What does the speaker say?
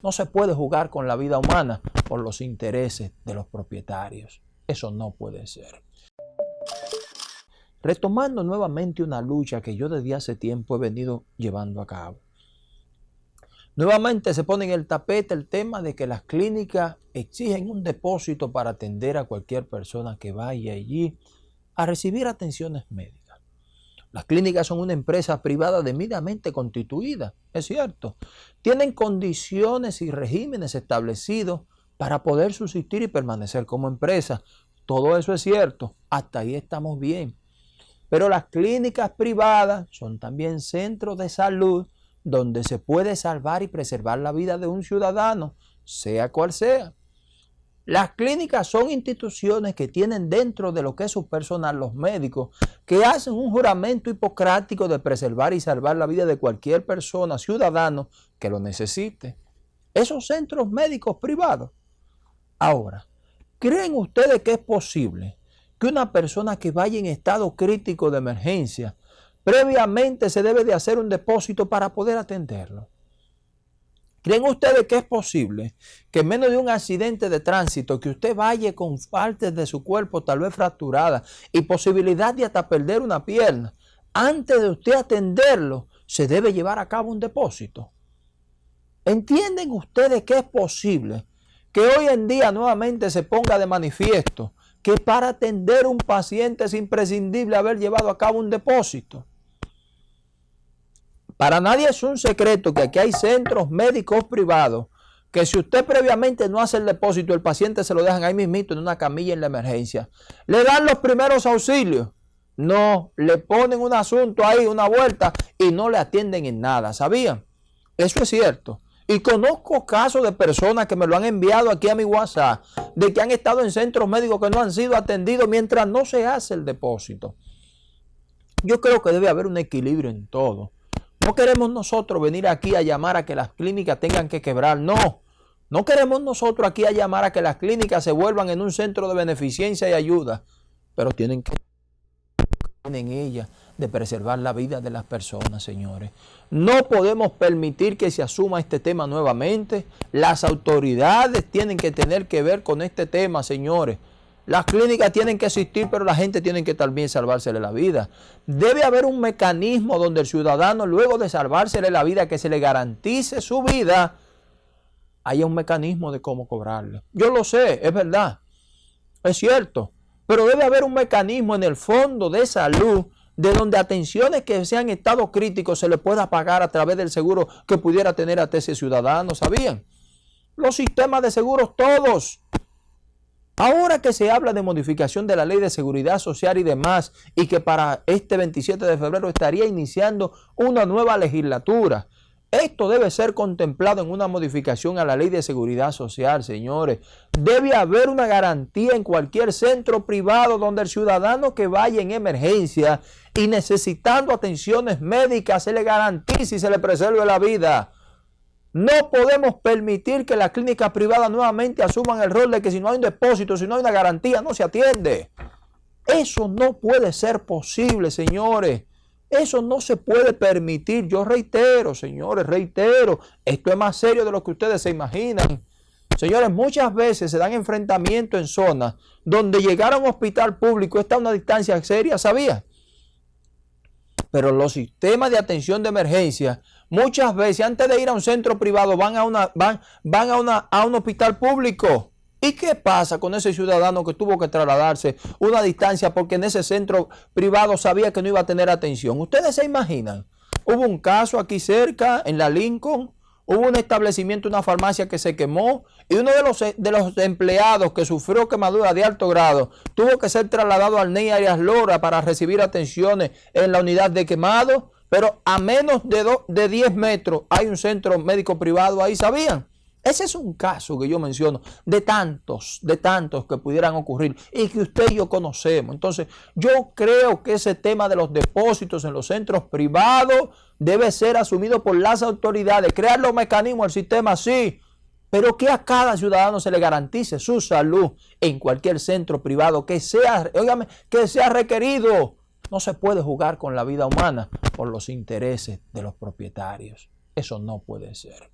No se puede jugar con la vida humana por los intereses de los propietarios. Eso no puede ser. Retomando nuevamente una lucha que yo desde hace tiempo he venido llevando a cabo. Nuevamente se pone en el tapete el tema de que las clínicas exigen un depósito para atender a cualquier persona que vaya allí a recibir atenciones médicas. Las clínicas son una empresa privada debidamente constituida, es cierto. Tienen condiciones y regímenes establecidos para poder subsistir y permanecer como empresa. Todo eso es cierto, hasta ahí estamos bien. Pero las clínicas privadas son también centros de salud donde se puede salvar y preservar la vida de un ciudadano, sea cual sea. Las clínicas son instituciones que tienen dentro de lo que es su personal los médicos que hacen un juramento hipocrático de preservar y salvar la vida de cualquier persona, ciudadano, que lo necesite. Esos centros médicos privados. Ahora, ¿creen ustedes que es posible que una persona que vaya en estado crítico de emergencia, previamente se debe de hacer un depósito para poder atenderlo? ¿Creen ustedes que es posible que en menos de un accidente de tránsito, que usted vaya con partes de su cuerpo tal vez fracturadas y posibilidad de hasta perder una pierna, antes de usted atenderlo, se debe llevar a cabo un depósito? ¿Entienden ustedes que es posible que hoy en día nuevamente se ponga de manifiesto que para atender un paciente es imprescindible haber llevado a cabo un depósito? Para nadie es un secreto que aquí hay centros médicos privados que si usted previamente no hace el depósito, el paciente se lo dejan ahí mismito en una camilla en la emergencia. Le dan los primeros auxilios. No, le ponen un asunto ahí, una vuelta y no le atienden en nada. ¿Sabían? Eso es cierto. Y conozco casos de personas que me lo han enviado aquí a mi WhatsApp, de que han estado en centros médicos que no han sido atendidos mientras no se hace el depósito. Yo creo que debe haber un equilibrio en todo. No queremos nosotros venir aquí a llamar a que las clínicas tengan que quebrar, no. No queremos nosotros aquí a llamar a que las clínicas se vuelvan en un centro de beneficencia y ayuda, pero tienen que de preservar la vida de las personas, señores. No podemos permitir que se asuma este tema nuevamente. Las autoridades tienen que tener que ver con este tema, señores. Las clínicas tienen que existir, pero la gente tiene que también salvársele la vida. Debe haber un mecanismo donde el ciudadano, luego de salvársele la vida, que se le garantice su vida, haya un mecanismo de cómo cobrarle. Yo lo sé, es verdad, es cierto, pero debe haber un mecanismo en el fondo de salud de donde atenciones que sean estado críticos se le pueda pagar a través del seguro que pudiera tener a ese ciudadano, ¿sabían? Los sistemas de seguros todos Ahora que se habla de modificación de la ley de seguridad social y demás, y que para este 27 de febrero estaría iniciando una nueva legislatura, esto debe ser contemplado en una modificación a la ley de seguridad social, señores. Debe haber una garantía en cualquier centro privado donde el ciudadano que vaya en emergencia y necesitando atenciones médicas se le garantice y se le preserve la vida. No podemos permitir que las clínicas privadas nuevamente asuman el rol de que si no hay un depósito, si no hay una garantía, no se atiende. Eso no puede ser posible, señores. Eso no se puede permitir. Yo reitero, señores, reitero, esto es más serio de lo que ustedes se imaginan. Señores, muchas veces se dan enfrentamientos en zonas donde llegar a un hospital público está a una distancia seria, ¿sabía? Pero los sistemas de atención de emergencia Muchas veces antes de ir a un centro privado van a, una, van, van a, una, a un hospital público. ¿Y qué pasa con ese ciudadano que tuvo que trasladarse una distancia porque en ese centro privado sabía que no iba a tener atención? Ustedes se imaginan. Hubo un caso aquí cerca, en la Lincoln, hubo un establecimiento, una farmacia que se quemó y uno de los, de los empleados que sufrió quemadura de alto grado tuvo que ser trasladado al NEI Arias Lora para recibir atenciones en la unidad de quemado pero a menos de, de 10 metros hay un centro médico privado ahí, ¿sabían? Ese es un caso que yo menciono de tantos, de tantos que pudieran ocurrir y que usted y yo conocemos. Entonces, yo creo que ese tema de los depósitos en los centros privados debe ser asumido por las autoridades. Crear los mecanismos, el sistema sí, pero que a cada ciudadano se le garantice su salud en cualquier centro privado que sea, que sea requerido. No se puede jugar con la vida humana por los intereses de los propietarios. Eso no puede ser.